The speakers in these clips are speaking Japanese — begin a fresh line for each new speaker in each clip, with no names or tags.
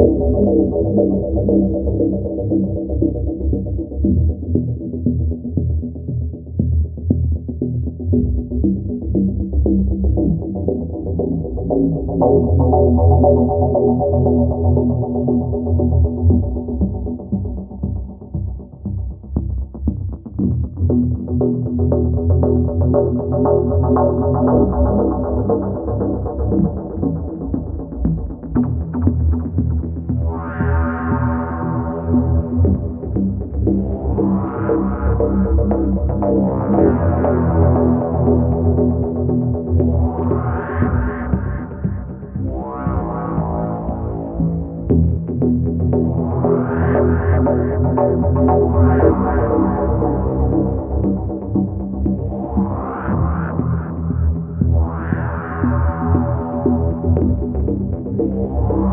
ハハハハ Thank you.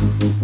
Thank mm-hmm. you.